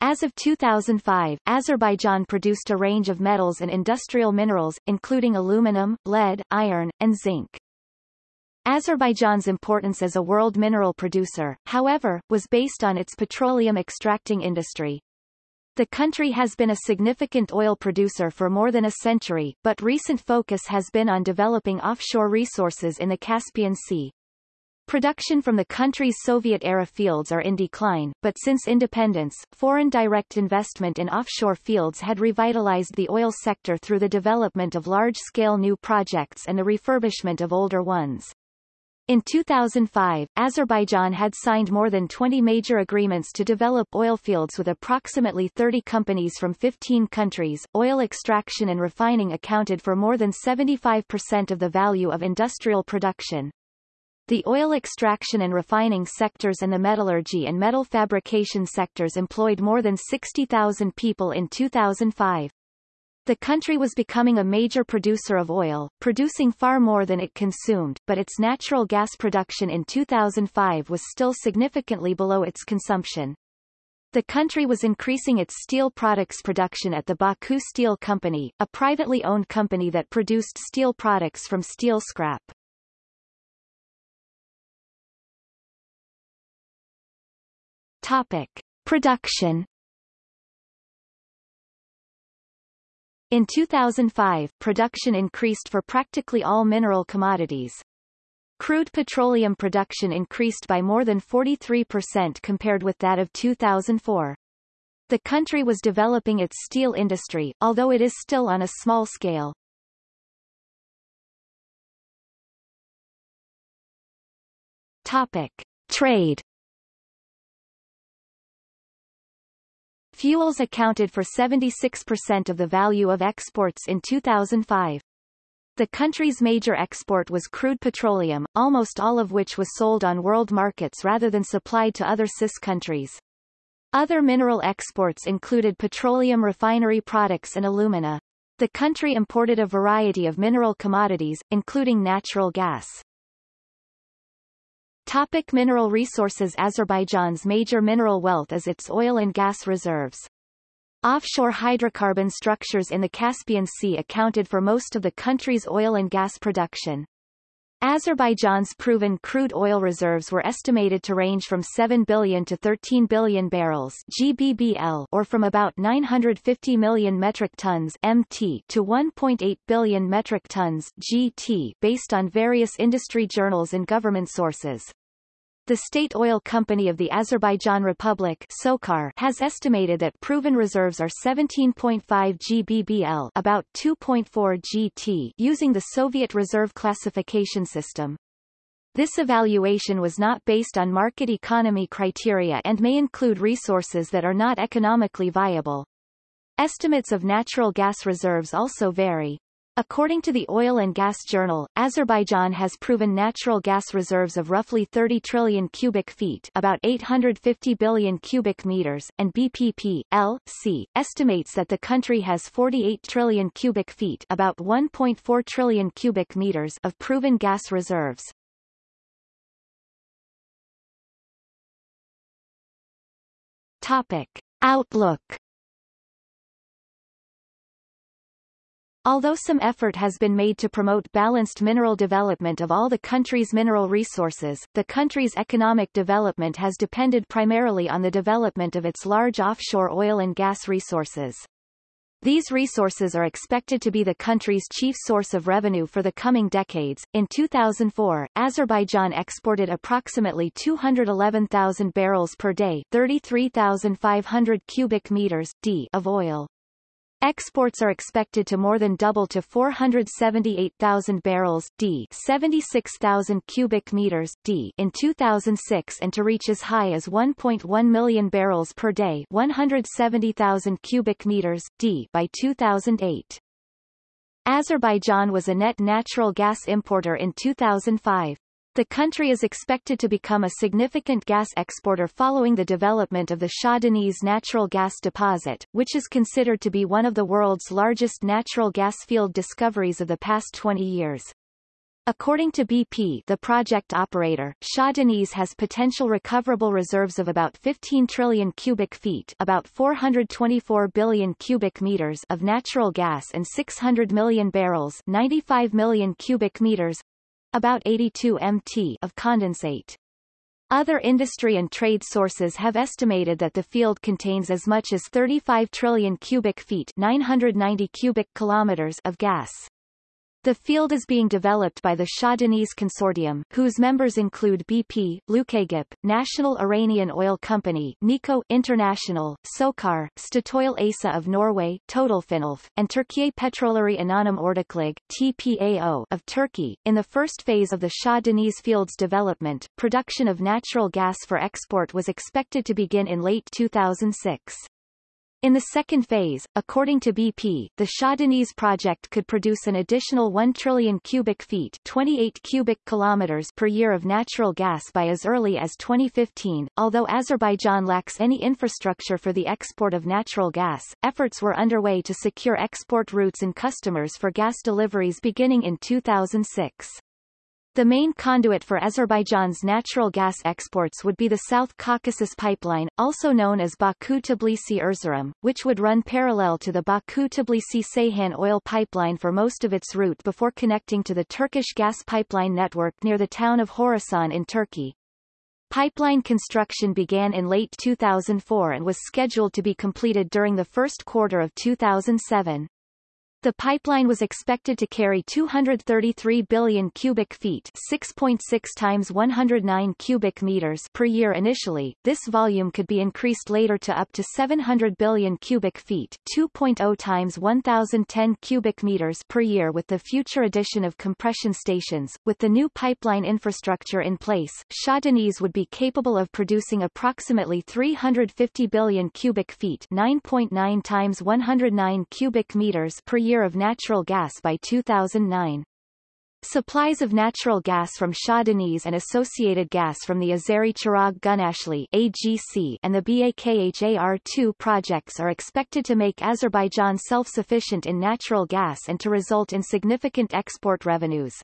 As of 2005, Azerbaijan produced a range of metals and industrial minerals, including aluminum, lead, iron, and zinc. Azerbaijan's importance as a world mineral producer, however, was based on its petroleum extracting industry. The country has been a significant oil producer for more than a century, but recent focus has been on developing offshore resources in the Caspian Sea. Production from the country's Soviet-era fields are in decline, but since independence, foreign direct investment in offshore fields had revitalized the oil sector through the development of large-scale new projects and the refurbishment of older ones. In 2005, Azerbaijan had signed more than 20 major agreements to develop oil fields with approximately 30 companies from 15 countries. Oil extraction and refining accounted for more than 75% of the value of industrial production. The oil extraction and refining sectors and the metallurgy and metal fabrication sectors employed more than 60,000 people in 2005. The country was becoming a major producer of oil, producing far more than it consumed, but its natural gas production in 2005 was still significantly below its consumption. The country was increasing its steel products production at the Baku Steel Company, a privately owned company that produced steel products from steel scrap. Topic. Production In 2005, production increased for practically all mineral commodities. Crude petroleum production increased by more than 43% compared with that of 2004. The country was developing its steel industry, although it is still on a small scale. Topic. Trade Fuels accounted for 76% of the value of exports in 2005. The country's major export was crude petroleum, almost all of which was sold on world markets rather than supplied to other CIS countries. Other mineral exports included petroleum refinery products and alumina. The country imported a variety of mineral commodities, including natural gas. Topic mineral resources Azerbaijan's major mineral wealth is its oil and gas reserves. Offshore hydrocarbon structures in the Caspian Sea accounted for most of the country's oil and gas production. Azerbaijan's proven crude oil reserves were estimated to range from 7 billion to 13 billion barrels GBBL or from about 950 million metric tons MT to 1.8 billion metric tons GT based on various industry journals and government sources. The State Oil Company of the Azerbaijan Republic SOCAR has estimated that proven reserves are 17.5 GBBL about 2.4 GT using the Soviet Reserve Classification System. This evaluation was not based on market economy criteria and may include resources that are not economically viable. Estimates of natural gas reserves also vary. According to the Oil and Gas Journal, Azerbaijan has proven natural gas reserves of roughly 30 trillion cubic feet about 850 billion cubic meters, and BP p.l.c., estimates that the country has 48 trillion cubic feet about 1.4 trillion cubic meters of proven gas reserves. Topic. Outlook Although some effort has been made to promote balanced mineral development of all the country's mineral resources, the country's economic development has depended primarily on the development of its large offshore oil and gas resources. These resources are expected to be the country's chief source of revenue for the coming decades. In 2004, Azerbaijan exported approximately 211,000 barrels per day, 33,500 cubic meters d of oil. Exports are expected to more than double to 478,000 barrels d 76,000 cubic meters d in 2006 and to reach as high as 1.1 million barrels per day 170,000 cubic meters d by 2008. Azerbaijan was a net natural gas importer in 2005. The country is expected to become a significant gas exporter following the development of the Shah Deniz natural gas deposit, which is considered to be one of the world's largest natural gas field discoveries of the past 20 years. According to BP the project operator, Shah Deniz has potential recoverable reserves of about 15 trillion cubic feet about 424 billion cubic meters of natural gas and 600 million barrels 95 million cubic meters about 82 mt of condensate. Other industry and trade sources have estimated that the field contains as much as 35 trillion cubic feet 990 cubic kilometers of gas. The field is being developed by the Shah Deniz Consortium, whose members include BP, LUKAgip, National Iranian Oil Company, Nikko International, SOCAR, Statoil ASA of Norway, TotalFinaElf, and Türkiye Petrolleri Anonim Ortaklığı TPAO of Turkey. In the first phase of the Shah Deniz field's development, production of natural gas for export was expected to begin in late 2006. In the second phase, according to BP, the Shah Deniz project could produce an additional 1 trillion cubic feet 28 cubic kilometers per year of natural gas by as early as 2015. Although Azerbaijan lacks any infrastructure for the export of natural gas, efforts were underway to secure export routes and customers for gas deliveries beginning in 2006. The main conduit for Azerbaijan's natural gas exports would be the South Caucasus Pipeline, also known as Baku-Tbilisi-Erzurum, which would run parallel to the Baku-Tbilisi-Ceyhan oil pipeline for most of its route before connecting to the Turkish gas pipeline network near the town of Horasan in Turkey. Pipeline construction began in late 2004 and was scheduled to be completed during the first quarter of 2007. The pipeline was expected to carry 233 billion cubic feet 6.6 times 109 cubic meters per year initially. This volume could be increased later to up to 700 billion cubic feet 2.0 times 1010 cubic meters per year with the future addition of compression stations. With the new pipeline infrastructure in place, Shah Deniz would be capable of producing approximately 350 billion cubic feet 9.9 times 109 cubic meters per year of natural gas by 2009. Supplies of natural gas from Shah Deniz and associated gas from the Azeri Chirag Gunashli AGC and the Bahar-2 projects are expected to make Azerbaijan self-sufficient in natural gas and to result in significant export revenues.